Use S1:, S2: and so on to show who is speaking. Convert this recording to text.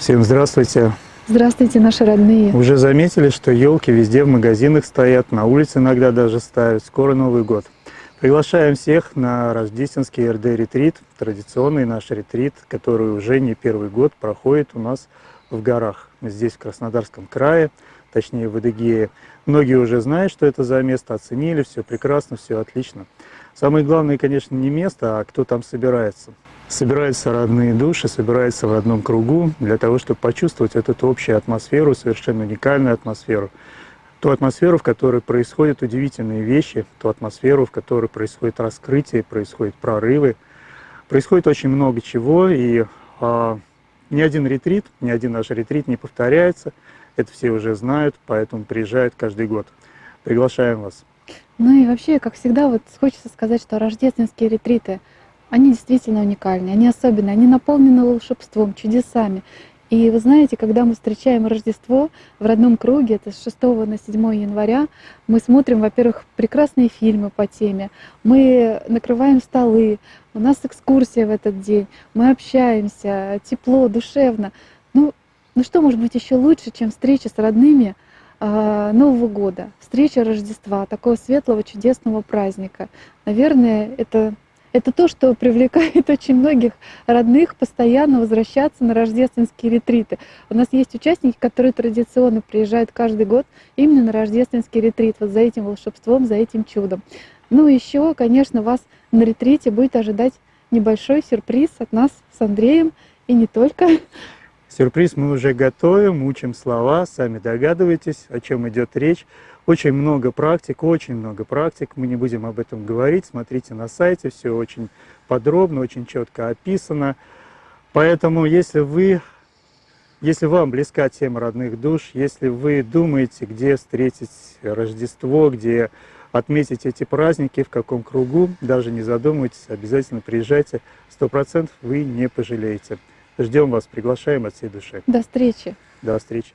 S1: Всем здравствуйте.
S2: Здравствуйте, наши родные.
S1: Уже заметили, что елки везде в магазинах стоят, на улице иногда даже ставят. Скоро Новый год. Приглашаем всех на рождественский РД-ретрит, традиционный наш ретрит, который уже не первый год проходит у нас в горах. Здесь, в Краснодарском крае, точнее в Адыгее. Многие уже знают, что это за место, оценили, все прекрасно, все отлично. Самое главное, конечно, не место, а кто там собирается. Собираются родные души, собираются в одном кругу для того, чтобы почувствовать эту общую атмосферу, совершенно уникальную атмосферу. Ту атмосферу, в которой происходят удивительные вещи, ту атмосферу, в которой происходит раскрытие, происходят прорывы. Происходит очень много чего, и а, ни один ретрит, ни один наш ретрит не повторяется. Это все уже знают, поэтому приезжают каждый год. Приглашаем вас.
S2: Ну и вообще, как всегда, вот хочется сказать, что рождественские ретриты, они действительно уникальны, они особенные, они наполнены волшебством, чудесами. И вы знаете, когда мы встречаем Рождество в родном круге, это с 6 на 7 января, мы смотрим, во-первых, прекрасные фильмы по теме, мы накрываем столы, у нас экскурсия в этот день, мы общаемся, тепло, душевно. Ну, ну что может быть еще лучше, чем встреча с родными э, Нового года, встреча Рождества, такого светлого, чудесного праздника. Наверное, это это то, что привлекает очень многих родных постоянно возвращаться на рождественские ретриты. У нас есть участники, которые традиционно приезжают каждый год именно на рождественский ретрит, вот за этим волшебством, за этим чудом. Ну и еще, конечно, вас на ретрите будет ожидать небольшой сюрприз от нас с Андреем, и не только.
S1: Сюрприз мы уже готовим, учим слова, сами догадываетесь, о чем идет речь. Очень много практик, очень много практик, мы не будем об этом говорить, смотрите на сайте, все очень подробно, очень четко описано. Поэтому, если вы, если вам близка тема родных душ, если вы думаете, где встретить Рождество, где отметить эти праздники, в каком кругу, даже не задумывайтесь, обязательно приезжайте, сто процентов вы не пожалеете. Ждем вас, приглашаем от всей души.
S2: До встречи.
S1: До встречи.